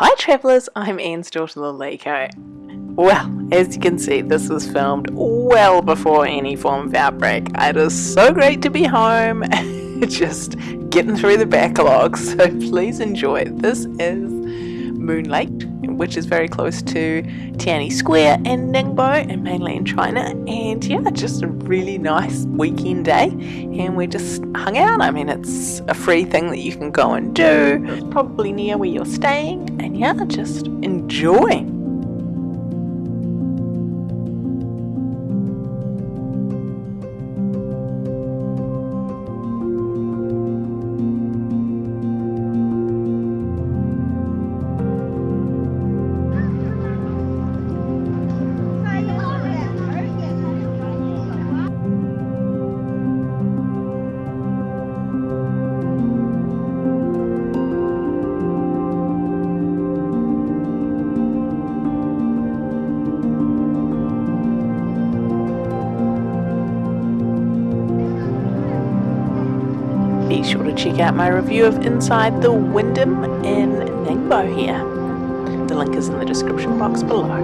Hi travellers, I'm Anne's daughter Laleko. Well, as you can see, this was filmed well before any form of outbreak. It is so great to be home, just getting through the backlog, so please enjoy. This is Moon Lake, which is very close to Tianyi Square and Ningbo in mainland China. And yeah, just a really nice weekend day. And we just hung out. I mean, it's a free thing that you can go and do. Probably near where you're staying. And yeah, just enjoy. Be sure to check out my review of Inside the Wyndham in Ningbo here. The link is in the description box below.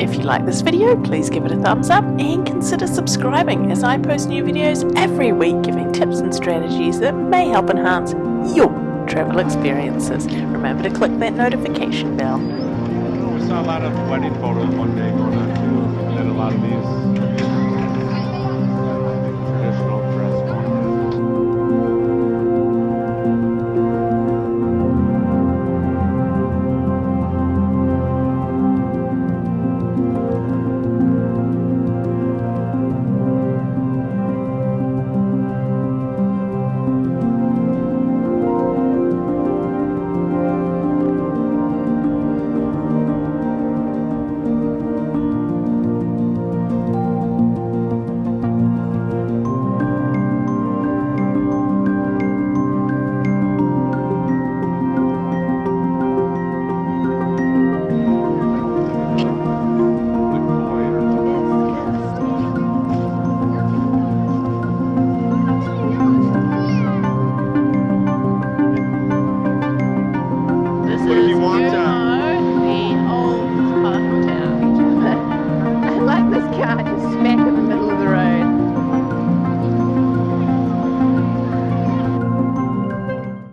If you like this video, please give it a thumbs up and consider subscribing as I post new videos every week giving tips and strategies that may help enhance your travel experiences. Remember to click that notification bell. Saw a lot of wedding photos one day